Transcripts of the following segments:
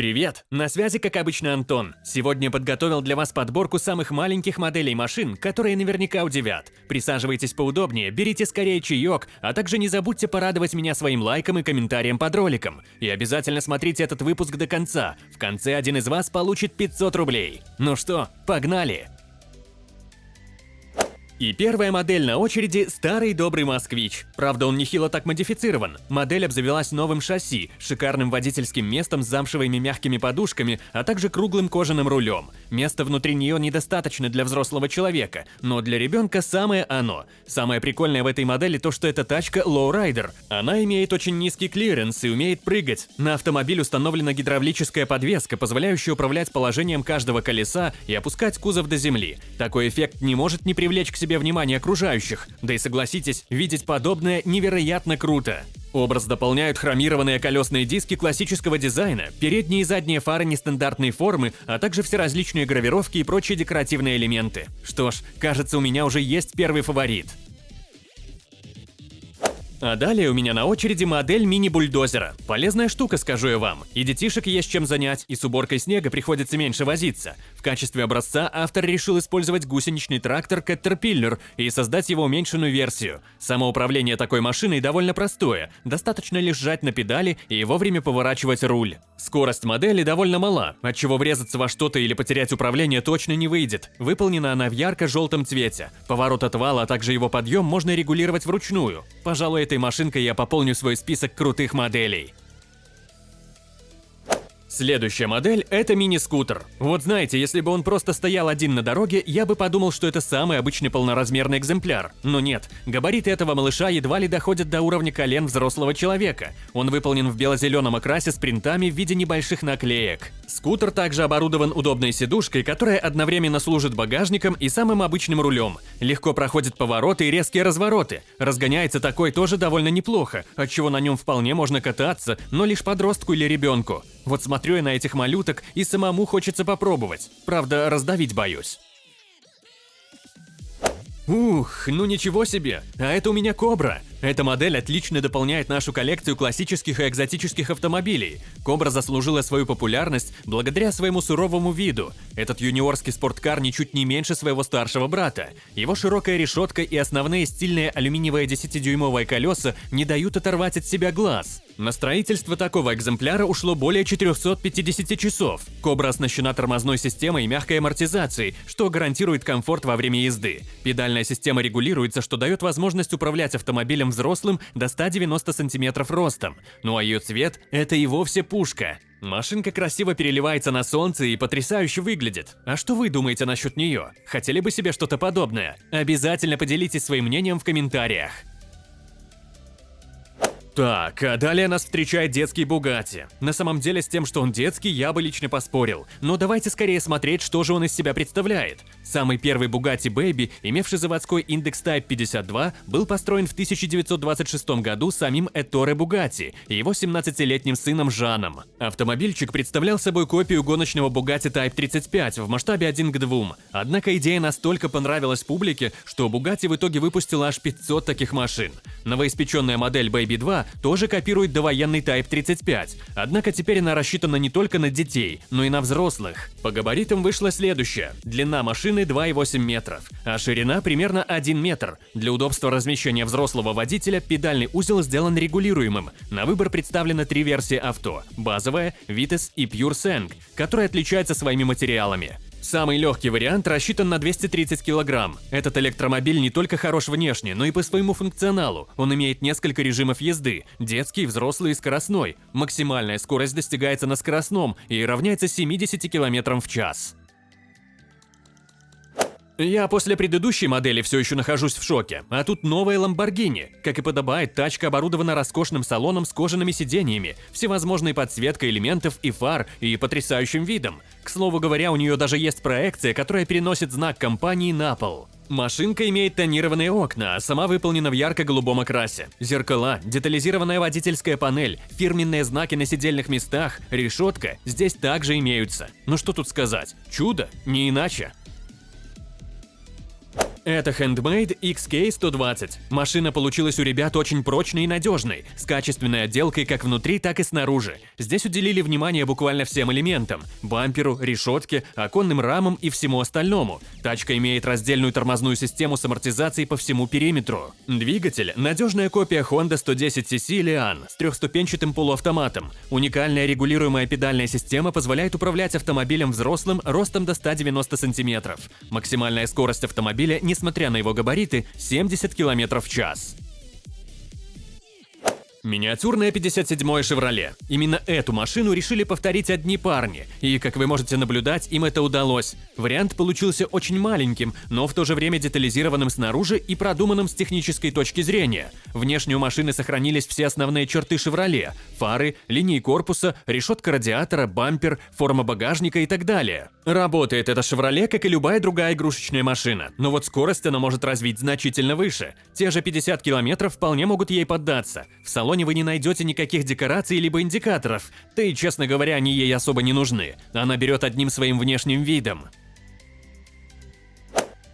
Привет! На связи, как обычно, Антон. Сегодня подготовил для вас подборку самых маленьких моделей машин, которые наверняка удивят. Присаживайтесь поудобнее, берите скорее чаек, а также не забудьте порадовать меня своим лайком и комментарием под роликом. И обязательно смотрите этот выпуск до конца. В конце один из вас получит 500 рублей. Ну что, погнали! И первая модель на очереди – старый добрый «Москвич». Правда, он нехило так модифицирован. Модель обзавелась новым шасси, шикарным водительским местом с замшевыми мягкими подушками, а также круглым кожаным рулем. Места внутри нее недостаточно для взрослого человека, но для ребенка самое оно. Самое прикольное в этой модели то, что эта тачка лоурайдер. Она имеет очень низкий клиренс и умеет прыгать. На автомобиль установлена гидравлическая подвеска, позволяющая управлять положением каждого колеса и опускать кузов до земли. Такой эффект не может не привлечь к себе внимание окружающих. Да и согласитесь, видеть подобное невероятно круто. Образ дополняют хромированные колесные диски классического дизайна, передние и задние фары нестандартной формы, а также всеразличные гравировки и прочие декоративные элементы. Что ж, кажется, у меня уже есть первый фаворит. А далее у меня на очереди модель мини-бульдозера. Полезная штука, скажу я вам. И детишек есть чем занять, и с уборкой снега приходится меньше возиться. В качестве образца автор решил использовать гусеничный трактор Caterpillar и создать его уменьшенную версию. Самоуправление такой машиной довольно простое, достаточно лишь жать на педали и вовремя поворачивать руль. Скорость модели довольно мала, отчего врезаться во что-то или потерять управление точно не выйдет. Выполнена она в ярко-желтом цвете. Поворот отвала, а также его подъем можно регулировать вручную. Пожалуй, этой машинкой я пополню свой список крутых моделей. Следующая модель – это мини-скутер. Вот знаете, если бы он просто стоял один на дороге, я бы подумал, что это самый обычный полноразмерный экземпляр. Но нет, габариты этого малыша едва ли доходят до уровня колен взрослого человека. Он выполнен в бело-зеленом окрасе с принтами в виде небольших наклеек. Скутер также оборудован удобной сидушкой, которая одновременно служит багажником и самым обычным рулем. Легко проходит повороты и резкие развороты. Разгоняется такой тоже довольно неплохо, отчего на нем вполне можно кататься, но лишь подростку или ребенку. Вот смотрю я на этих малюток и самому хочется попробовать. Правда, раздавить боюсь. Ух, ну ничего себе, а это у меня Кобра. Эта модель отлично дополняет нашу коллекцию классических и экзотических автомобилей. Кобра заслужила свою популярность благодаря своему суровому виду. Этот юниорский спорткар ничуть не меньше своего старшего брата. Его широкая решетка и основные стильные алюминиевые 10-дюймовые колеса не дают оторвать от себя глаз. На строительство такого экземпляра ушло более 450 часов. Кобра оснащена тормозной системой и мягкой амортизацией, что гарантирует комфорт во время езды. Педальная система регулируется, что дает возможность управлять автомобилем взрослым до 190 сантиметров ростом. Ну а ее цвет – это и вовсе пушка. Машинка красиво переливается на солнце и потрясающе выглядит. А что вы думаете насчет нее? Хотели бы себе что-то подобное? Обязательно поделитесь своим мнением в комментариях. Так, а далее нас встречает детский Бугатти. На самом деле с тем, что он детский, я бы лично поспорил. Но давайте скорее смотреть, что же он из себя представляет. Самый первый Bugatti Baby, имевший заводской индекс Type 52, был построен в 1926 году самим Эторе Бугатти и его 17-летним сыном Жаном. Автомобильчик представлял собой копию гоночного Bugatti Type 35 в масштабе 1 к 2. Однако идея настолько понравилась публике, что Bugatti в итоге выпустила аж 500 таких машин. Новоиспеченная модель Baby 2 тоже копирует довоенный Type 35, однако теперь она рассчитана не только на детей, но и на взрослых. По габаритам вышло следующее. Длина машины 2,8 метров, а ширина примерно 1 метр. Для удобства размещения взрослого водителя педальный узел сделан регулируемым. На выбор представлены три версии авто – базовая, Vites и Pure Sang, которые отличаются своими материалами. Самый легкий вариант рассчитан на 230 килограмм. Этот электромобиль не только хорош внешне, но и по своему функционалу. Он имеет несколько режимов езды – детский, взрослый и скоростной. Максимальная скорость достигается на скоростном и равняется 70 км в час. Я после предыдущей модели все еще нахожусь в шоке, а тут новая Lamborghini. Как и подобает, тачка оборудована роскошным салоном с кожаными сиденьями, всевозможной подсветкой элементов и фар и потрясающим видом. К слову говоря, у нее даже есть проекция, которая переносит знак компании на пол. Машинка имеет тонированные окна, а сама выполнена в ярко-голубом окрасе. Зеркала, детализированная водительская панель, фирменные знаки на сидельных местах, решетка здесь также имеются. Ну что тут сказать? Чудо? Не иначе. Это Handmade XK120. Машина получилась у ребят очень прочной и надежной, с качественной отделкой как внутри, так и снаружи. Здесь уделили внимание буквально всем элементам – бамперу, решетке, оконным рамам и всему остальному. Тачка имеет раздельную тормозную систему с амортизацией по всему периметру. Двигатель – надежная копия Honda 110cc Leon с трехступенчатым полуавтоматом. Уникальная регулируемая педальная система позволяет управлять автомобилем взрослым ростом до 190 см. Максимальная скорость автомобиля – несмотря на его габариты, 70 км в час. Миниатюрная 57-я «Шевроле». Именно эту машину решили повторить одни парни, и, как вы можете наблюдать, им это удалось. Вариант получился очень маленьким, но в то же время детализированным снаружи и продуманным с технической точки зрения. Внешне у машины сохранились все основные черты «Шевроле» – фары, линии корпуса, решетка радиатора, бампер, форма багажника и так далее. Работает эта «Шевроле», как и любая другая игрушечная машина, но вот скорость она может развить значительно выше. Те же 50 км вполне могут ей поддаться. В салоне салоне вы не найдете никаких декораций либо индикаторов, да и, честно говоря, они ей особо не нужны. Она берет одним своим внешним видом.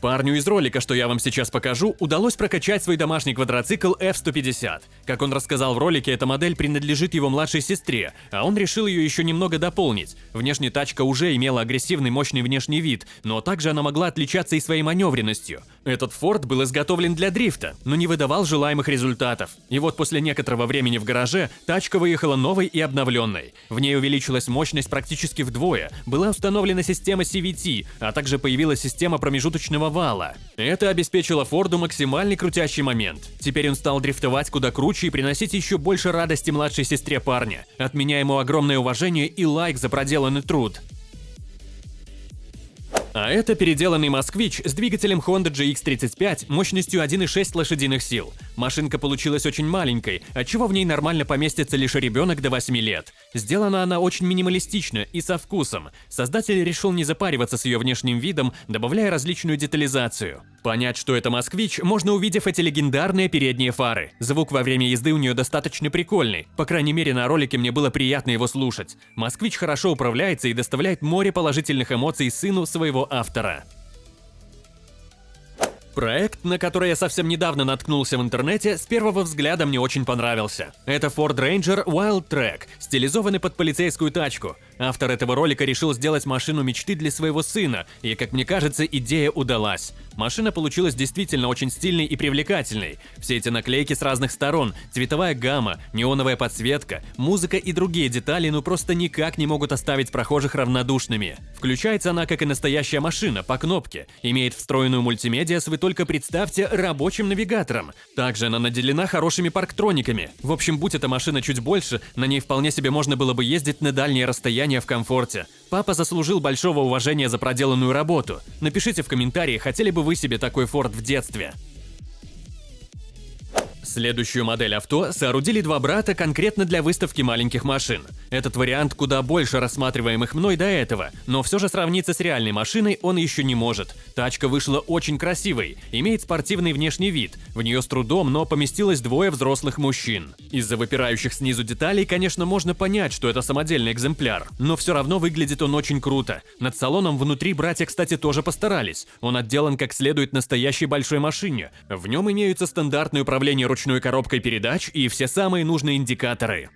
Парню из ролика, что я вам сейчас покажу, удалось прокачать свой домашний квадроцикл F-150. Как он рассказал в ролике, эта модель принадлежит его младшей сестре, а он решил ее еще немного дополнить. Внешне тачка уже имела агрессивный мощный внешний вид, но также она могла отличаться и своей маневренностью. Этот Ford был изготовлен для дрифта, но не выдавал желаемых результатов. И вот после некоторого времени в гараже тачка выехала новой и обновленной. В ней увеличилась мощность практически вдвое, была установлена система CVT, а также появилась система промежуточного вала. Это обеспечило Форду максимальный крутящий момент. Теперь он стал дрифтовать куда круче и приносить еще больше радости младшей сестре парня. От меня ему огромное уважение и лайк за проделанный труд. А это переделанный «Москвич» с двигателем Honda GX35 мощностью 1,6 лошадиных сил. Машинка получилась очень маленькой, отчего в ней нормально поместится лишь ребенок до 8 лет. Сделана она очень минималистично и со вкусом. Создатель решил не запариваться с ее внешним видом, добавляя различную детализацию. Понять, что это «Москвич», можно увидев эти легендарные передние фары. Звук во время езды у нее достаточно прикольный. По крайней мере, на ролике мне было приятно его слушать. «Москвич» хорошо управляется и доставляет море положительных эмоций сыну своего автора. Проект, на который я совсем недавно наткнулся в интернете, с первого взгляда мне очень понравился. Это Ford Ranger Wild Track, стилизованный под полицейскую тачку. Автор этого ролика решил сделать машину мечты для своего сына, и, как мне кажется, идея удалась. Машина получилась действительно очень стильной и привлекательной. Все эти наклейки с разных сторон, цветовая гамма, неоновая подсветка, музыка и другие детали ну просто никак не могут оставить прохожих равнодушными. Включается она как и настоящая машина, по кнопке, имеет встроенную мультимедиа с, вы только представьте, рабочим навигатором. Также она наделена хорошими парктрониками. В общем, будь эта машина чуть больше, на ней вполне себе можно было бы ездить на дальние расстояния состояние в комфорте. Папа заслужил большого уважения за проделанную работу. Напишите в комментарии, хотели бы вы себе такой форт в детстве. Следующую модель авто соорудили два брата конкретно для выставки маленьких машин. Этот вариант куда больше рассматриваемых мной до этого, но все же сравниться с реальной машиной он еще не может. Тачка вышла очень красивой, имеет спортивный внешний вид, в нее с трудом, но поместилось двое взрослых мужчин. Из-за выпирающих снизу деталей, конечно, можно понять, что это самодельный экземпляр, но все равно выглядит он очень круто. Над салоном внутри братья, кстати, тоже постарались. Он отделан как следует настоящей большой машине. В нем имеются стандартные управления ручной коробкой передач и все самые нужные индикаторы.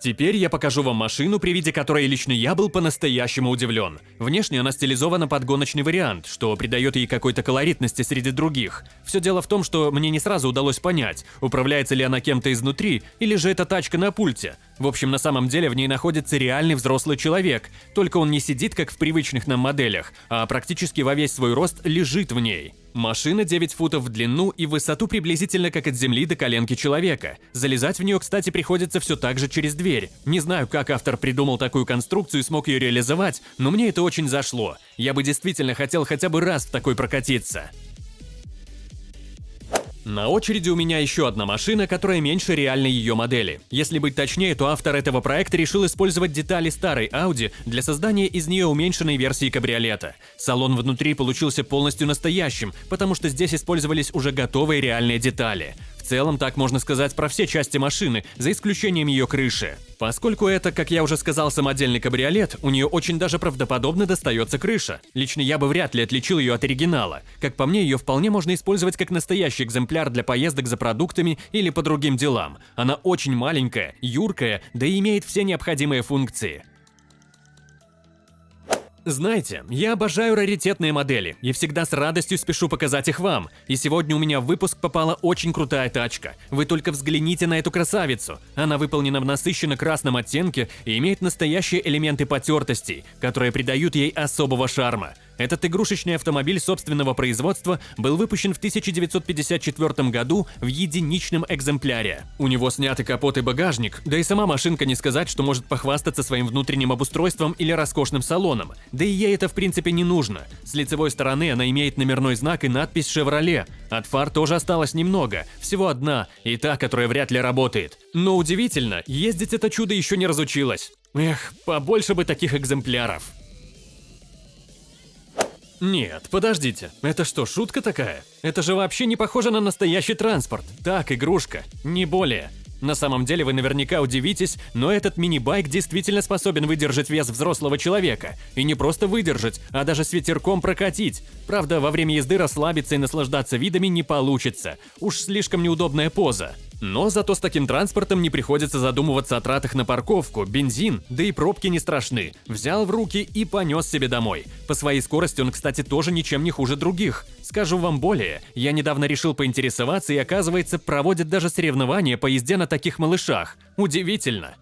Теперь я покажу вам машину, при виде которой лично я был по-настоящему удивлен. Внешне она стилизована под гоночный вариант, что придает ей какой-то колоритности среди других. Все дело в том, что мне не сразу удалось понять, управляется ли она кем-то изнутри, или же это тачка на пульте. В общем, на самом деле в ней находится реальный взрослый человек, только он не сидит, как в привычных нам моделях, а практически во весь свой рост лежит в ней. Машина 9 футов в длину и высоту приблизительно как от земли до коленки человека. Залезать в нее, кстати, приходится все так же через дверь. Не знаю, как автор придумал такую конструкцию и смог ее реализовать, но мне это очень зашло. Я бы действительно хотел хотя бы раз в такой прокатиться. На очереди у меня еще одна машина, которая меньше реальной ее модели. Если быть точнее, то автор этого проекта решил использовать детали старой Audi для создания из нее уменьшенной версии кабриолета. Салон внутри получился полностью настоящим, потому что здесь использовались уже готовые реальные детали целом так можно сказать про все части машины, за исключением ее крыши. Поскольку это, как я уже сказал, самодельный кабриолет, у нее очень даже правдоподобно достается крыша. Лично я бы вряд ли отличил ее от оригинала. Как по мне, ее вполне можно использовать как настоящий экземпляр для поездок за продуктами или по другим делам. Она очень маленькая, юркая, да и имеет все необходимые функции. Знаете, я обожаю раритетные модели и всегда с радостью спешу показать их вам. И сегодня у меня в выпуск попала очень крутая тачка. Вы только взгляните на эту красавицу. Она выполнена в насыщенно красном оттенке и имеет настоящие элементы потертостей, которые придают ей особого шарма. Этот игрушечный автомобиль собственного производства был выпущен в 1954 году в единичном экземпляре. У него сняты капот и багажник, да и сама машинка не сказать, что может похвастаться своим внутренним обустройством или роскошным салоном. Да и ей это в принципе не нужно. С лицевой стороны она имеет номерной знак и надпись «Шевроле». От фар тоже осталось немного, всего одна, и та, которая вряд ли работает. Но удивительно, ездить это чудо еще не разучилась. Эх, побольше бы таких экземпляров. Нет, подождите, это что, шутка такая? Это же вообще не похоже на настоящий транспорт. Так, игрушка, не более. На самом деле вы наверняка удивитесь, но этот мини-байк действительно способен выдержать вес взрослого человека. И не просто выдержать, а даже с ветерком прокатить. Правда, во время езды расслабиться и наслаждаться видами не получится. Уж слишком неудобная поза. Но зато с таким транспортом не приходится задумываться о тратах на парковку, бензин, да и пробки не страшны. Взял в руки и понес себе домой. По своей скорости он, кстати, тоже ничем не хуже других. Скажу вам более, я недавно решил поинтересоваться и оказывается проводят даже соревнования по езде на таких малышах. Удивительно.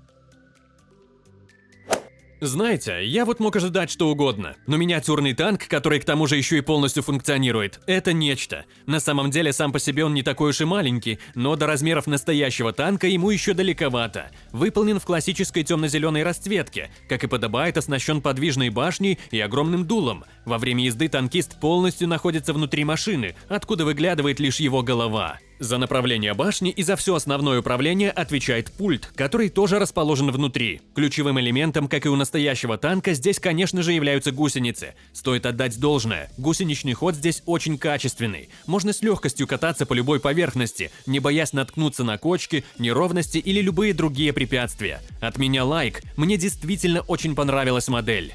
Знаете, я вот мог ожидать что угодно, но миниатюрный танк, который к тому же еще и полностью функционирует, это нечто. На самом деле сам по себе он не такой уж и маленький, но до размеров настоящего танка ему еще далековато. Выполнен в классической темно-зеленой расцветке, как и подобает, оснащен подвижной башней и огромным дулом. Во время езды танкист полностью находится внутри машины, откуда выглядывает лишь его голова. За направление башни и за все основное управление отвечает пульт, который тоже расположен внутри. Ключевым элементом, как и у настоящего танка, здесь, конечно же, являются гусеницы. Стоит отдать должное, гусеничный ход здесь очень качественный. Можно с легкостью кататься по любой поверхности, не боясь наткнуться на кочки, неровности или любые другие препятствия. От меня лайк, мне действительно очень понравилась модель.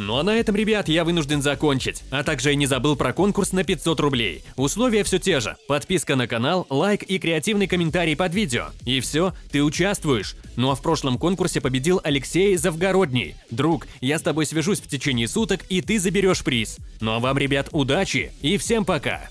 Ну а на этом, ребят, я вынужден закончить. А также я не забыл про конкурс на 500 рублей. Условия все те же. Подписка на канал, лайк и креативный комментарий под видео. И все, ты участвуешь. Ну а в прошлом конкурсе победил Алексей Завгородний. Друг, я с тобой свяжусь в течение суток, и ты заберешь приз. Ну а вам, ребят, удачи и всем пока!